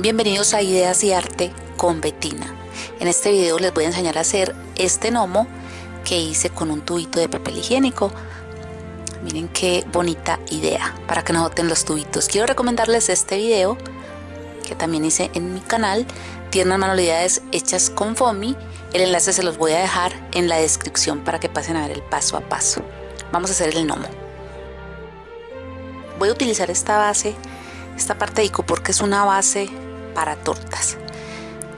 Bienvenidos a Ideas y Arte con Betina. En este video les voy a enseñar a hacer este gnomo que hice con un tubito de papel higiénico. Miren qué bonita idea para que no boten los tubitos. Quiero recomendarles este video que también hice en mi canal, Tiernas manualidades hechas con foamy. El enlace se los voy a dejar en la descripción para que pasen a ver el paso a paso. Vamos a hacer el gnomo. Voy a utilizar esta base, esta parte de ico porque es una base para tortas.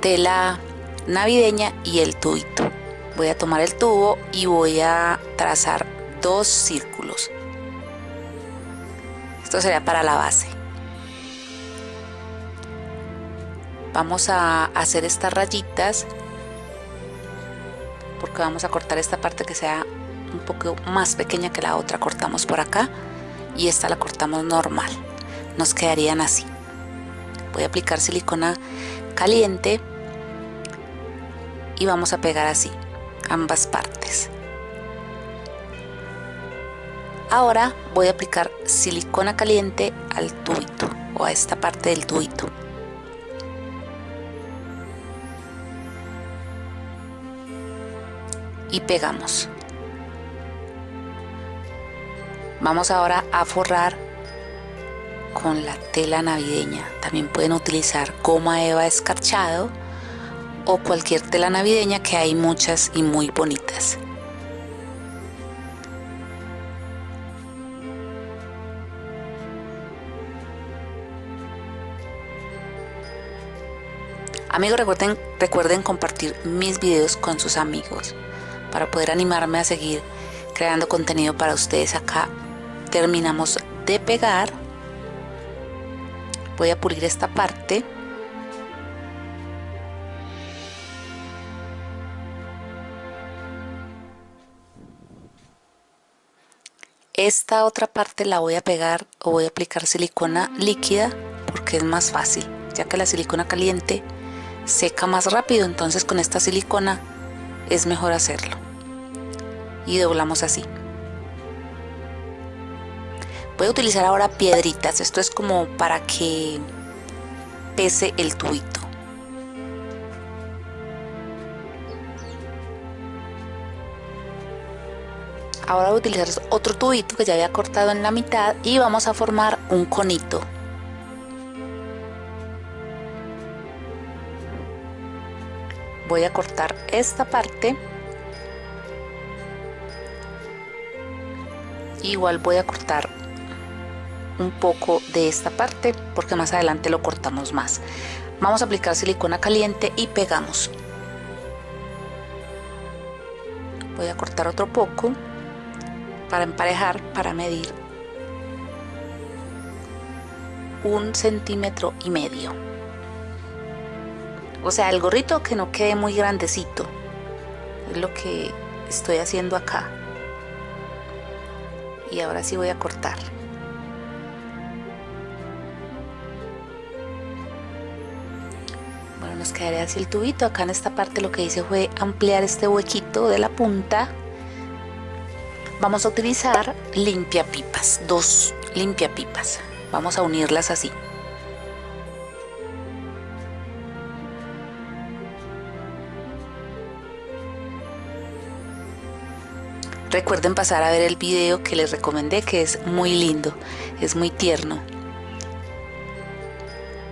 Tela navideña y el tubito. Voy a tomar el tubo y voy a trazar dos círculos. Esto sería para la base. Vamos a hacer estas rayitas porque vamos a cortar esta parte que sea un poco más pequeña que la otra. Cortamos por acá y esta la cortamos normal. Nos quedarían así voy a aplicar silicona caliente y vamos a pegar así ambas partes. Ahora voy a aplicar silicona caliente al tubito o a esta parte del tubito. Y pegamos. Vamos ahora a forrar con la tela navideña. También pueden utilizar goma eva escarchado o cualquier tela navideña que hay muchas y muy bonitas. Amigos, recuerden, recuerden compartir mis videos con sus amigos para poder animarme a seguir creando contenido para ustedes. Acá terminamos de pegar voy a pulir esta parte. Esta otra parte la voy a pegar o voy a aplicar silicona líquida porque es más fácil ya que la silicona caliente seca más rápido entonces con esta silicona es mejor hacerlo. Y doblamos así Voy a utilizar ahora piedritas, esto es como para que pese el tubito. Ahora voy a utilizar otro tubito que ya había cortado en la mitad y vamos a formar un conito. Voy a cortar esta parte igual voy a cortar un poco de esta parte porque más adelante lo cortamos más. Vamos a aplicar silicona caliente y pegamos. Voy a cortar otro poco para emparejar para medir un centímetro y medio. O sea el gorrito que no quede muy grandecito es lo que estoy haciendo acá. Y ahora sí voy a cortar nos quedaría así el tubito. Acá en esta parte lo que hice fue ampliar este huequito de la punta. Vamos a utilizar limpia pipas dos limpia pipas vamos a unirlas así. Recuerden pasar a ver el video que les recomendé que es muy lindo, es muy tierno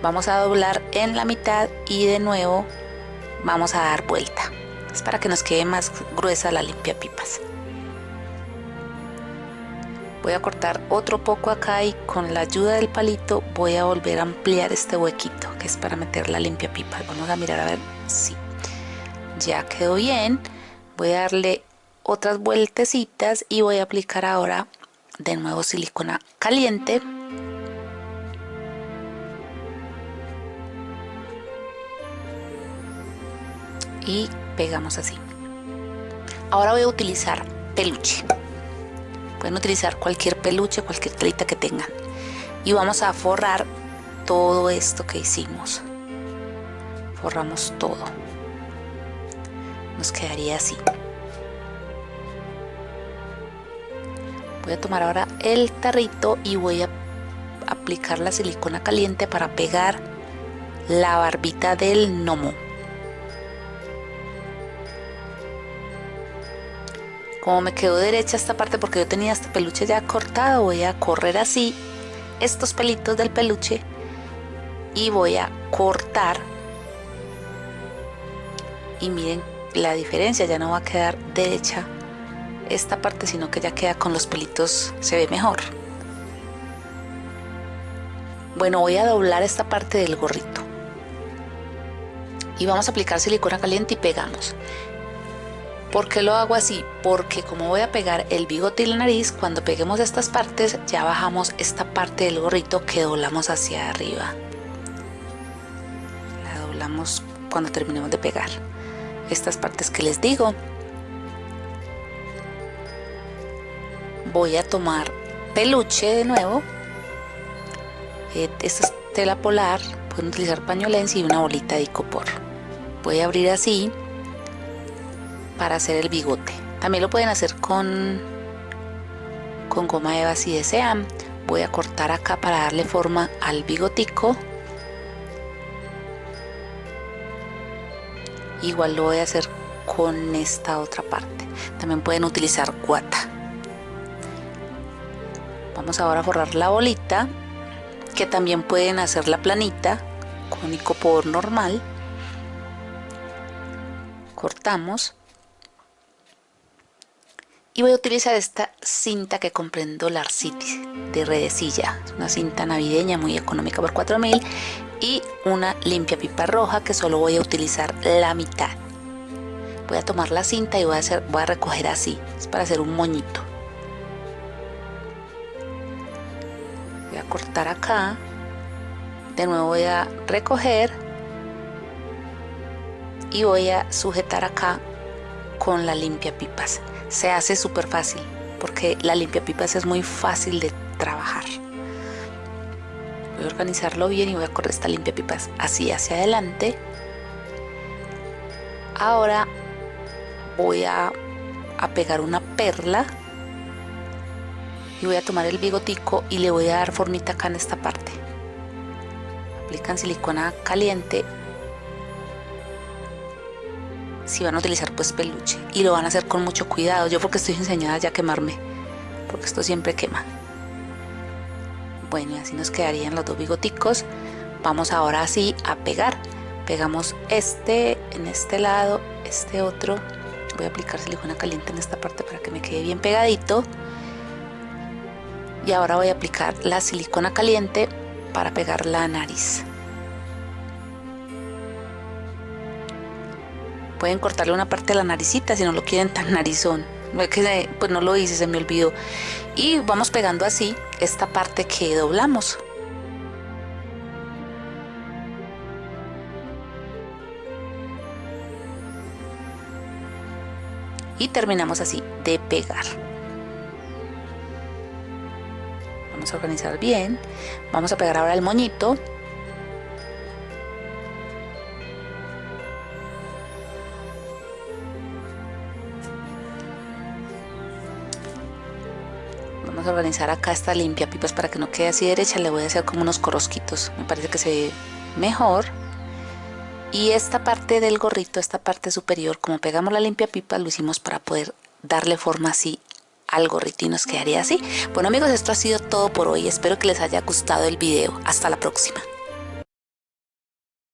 vamos a doblar en la mitad y de nuevo vamos a dar vuelta. Es para que nos quede más gruesa la limpia pipas. Voy a cortar otro poco acá y con la ayuda del palito voy a volver a ampliar este huequito que es para meter la limpia pipas vamos a mirar a ver si ya quedó bien. Voy a darle otras vueltecitas y voy a aplicar ahora de nuevo silicona caliente y pegamos así. Ahora voy a utilizar peluche. Pueden utilizar cualquier peluche cualquier telita que tengan. Y vamos a forrar todo esto que hicimos. Forramos todo. Nos quedaría así. Voy a tomar ahora el tarrito y voy a aplicar la silicona caliente para pegar la barbita del gnomo. Como me quedó derecha esta parte porque yo tenía este peluche ya cortado, voy a correr así estos pelitos del peluche y voy a cortar y miren la diferencia, ya no va a quedar derecha esta parte, sino que ya queda con los pelitos, se ve mejor. Bueno, voy a doblar esta parte del gorrito. Y vamos a aplicar silicona caliente y pegamos. ¿Por qué lo hago así? Porque como voy a pegar el bigote y la nariz, cuando peguemos estas partes, ya bajamos esta parte del gorrito que doblamos hacia arriba. La doblamos cuando terminemos de pegar estas partes que les digo. Voy a tomar peluche de nuevo. Eh, esta es tela polar, pueden utilizar pañolense y una bolita de icopor. Voy a abrir así para hacer el bigote. También lo pueden hacer con, con goma eva si desean. Voy a cortar acá para darle forma al bigotico. Igual lo voy a hacer con esta otra parte. También pueden utilizar guata. Vamos ahora a forrar la bolita que también pueden hacer la planita con icopor normal. Cortamos y voy a utilizar esta cinta que compré en Dollar City de redecilla es una cinta navideña muy económica por 4000 y una limpia pipa roja que solo voy a utilizar la mitad. Voy a tomar la cinta y voy a, hacer, voy a recoger así es para hacer un moñito. Voy a cortar acá. De nuevo voy a recoger y voy a sujetar acá con la limpia pipas. Se hace súper fácil porque la limpia pipas es muy fácil de trabajar. Voy a organizarlo bien y voy a correr esta limpia pipas así hacia adelante. Ahora voy a, pegar una perla y voy a tomar el bigotico y le voy a dar formita acá en esta parte. Aplican silicona caliente si van a utilizar pues peluche. Y lo van a hacer con mucho cuidado. Yo porque estoy enseñada ya a quemarme. Porque esto siempre quema. Bueno y así nos quedarían los dos bigoticos. Vamos ahora así a pegar. Pegamos este en este lado este otro. Voy a aplicar silicona caliente en esta parte para que me quede bien pegadito. Y ahora voy a aplicar la silicona caliente para pegar la nariz pueden cortarle una parte de la naricita si no lo quieren tan narizón pues no lo hice, se me olvidó. Y vamos pegando así esta parte que doblamos. Y terminamos así de pegar. Vamos a organizar bien. Vamos a pegar ahora el moñito vamos a organizar acá esta limpia pipas para que no quede así derecha le voy a hacer como unos corosquitos me parece que se ve mejor. Y esta parte del gorrito esta parte superior como pegamos la limpia pipa lo hicimos para poder darle forma así al gorrito y nos quedaría así. Bueno amigos esto ha sido todo por hoy. Espero que les haya gustado el video. Hasta la próxima